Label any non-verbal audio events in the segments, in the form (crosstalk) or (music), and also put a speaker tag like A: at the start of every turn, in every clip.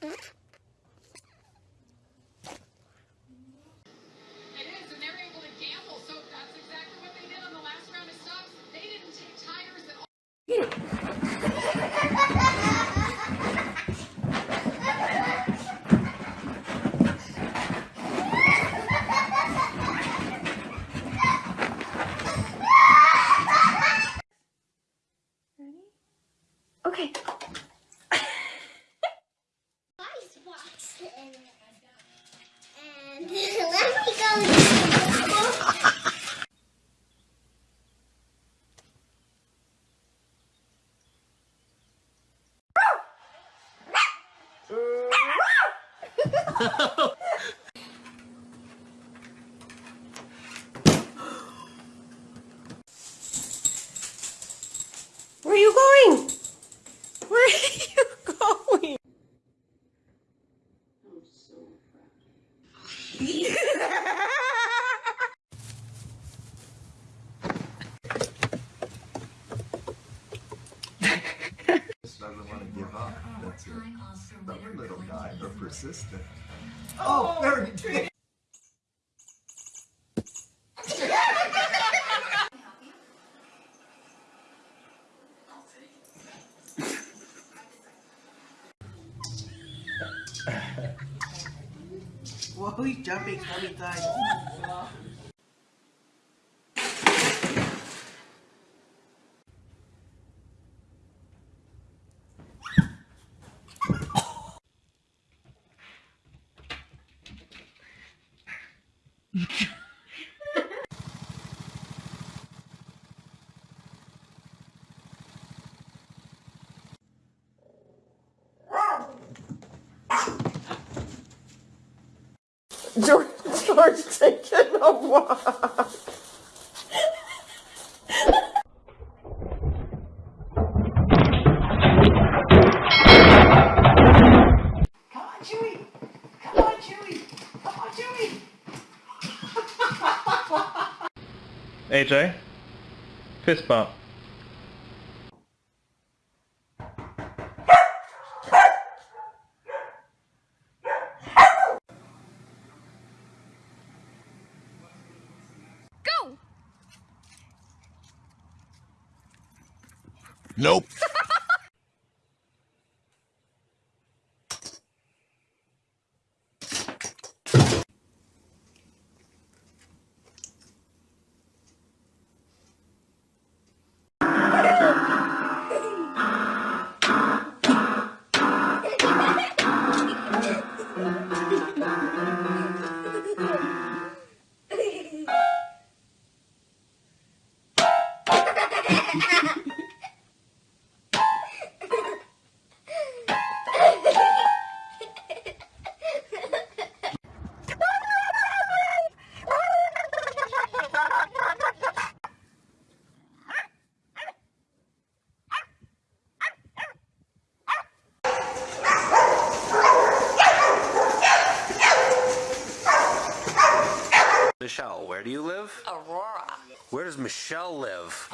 A: It
B: Where are you going? Where are you going? I'm so fragile.
C: Just doesn't want to give up. That's it. Stubborn little guy, but persistent. Oh, there you did.
D: Whoa, he's jumping so many times. (laughs)
B: George, George taking a walk.
E: AJ, fist bump.
F: Where do you live? Michelle live?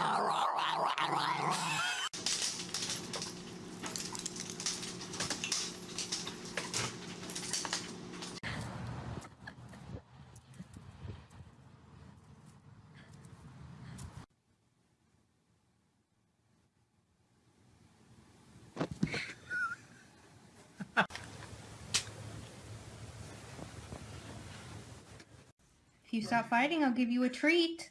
G: If you stop fighting, I'll give you a treat.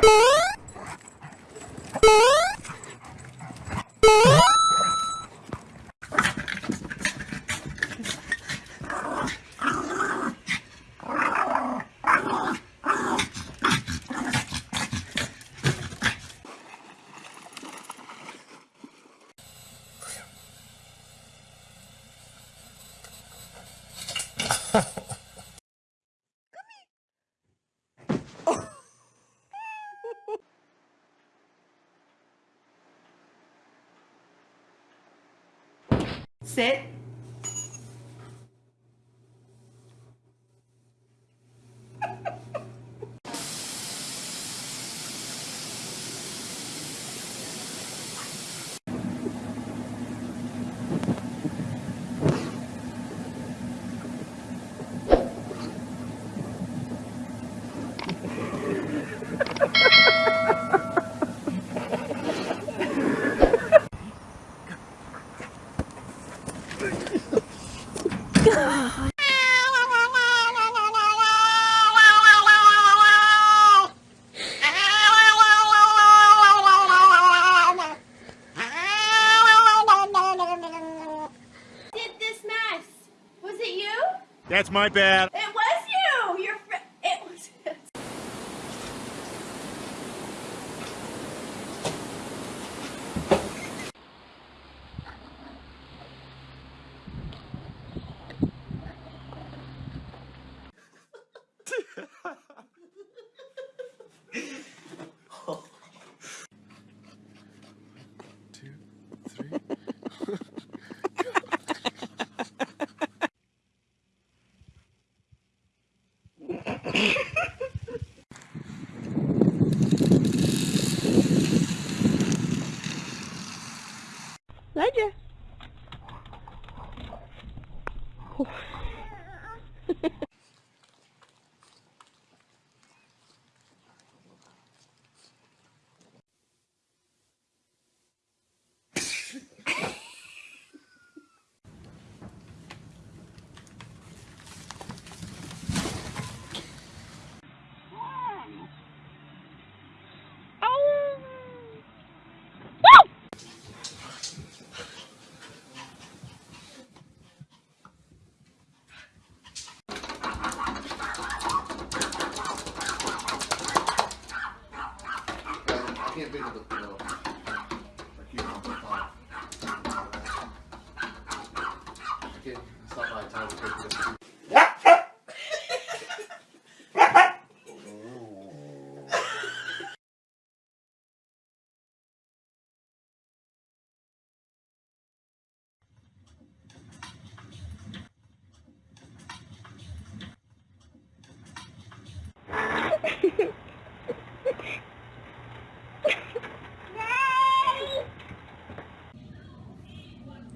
G: Música
H: Sit. My bad.
I: Yeah. (laughs)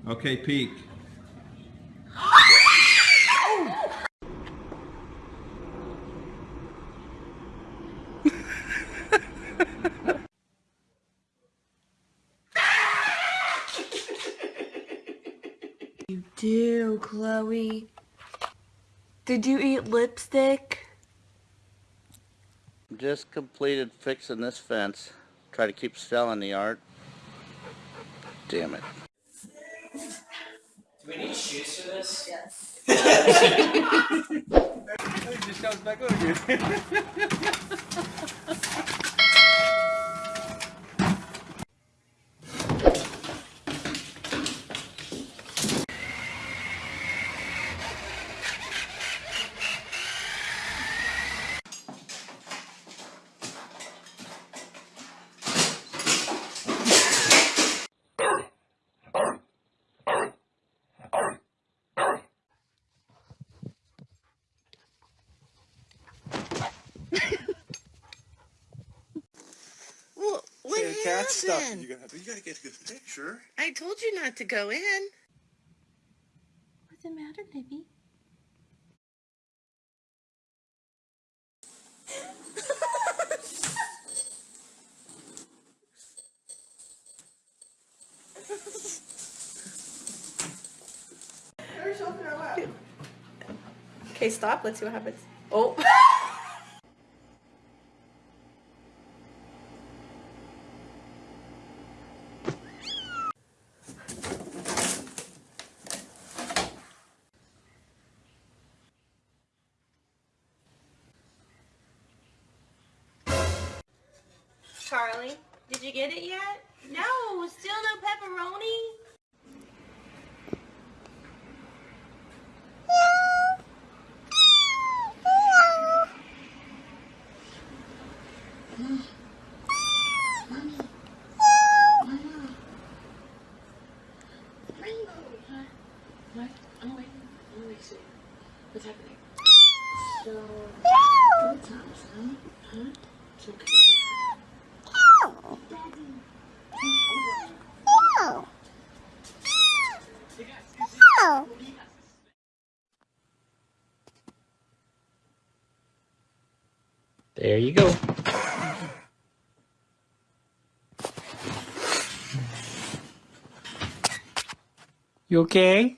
E: Okay, peek. (laughs)
B: You do, Chloe. Did you eat lipstick?
J: Just completed fixing this fence. Try to keep Stella in the art. Damn it.
K: Shoes for this?
E: just comes back over
B: Well, (laughs) what
H: cat stuff.
B: happened?
H: You gotta, you gotta get a good picture.
B: I told you not to go in.
G: What's the matter, baby?
B: Okay, stop. Let's see what happens. Oh. Charlie, did you get it yet? No, still no pepperoni.
D: What? I'm waiting. I'm waiting. See. What's happening? So, what's up, son? Huh? It's okay.
K: There you go. You okay?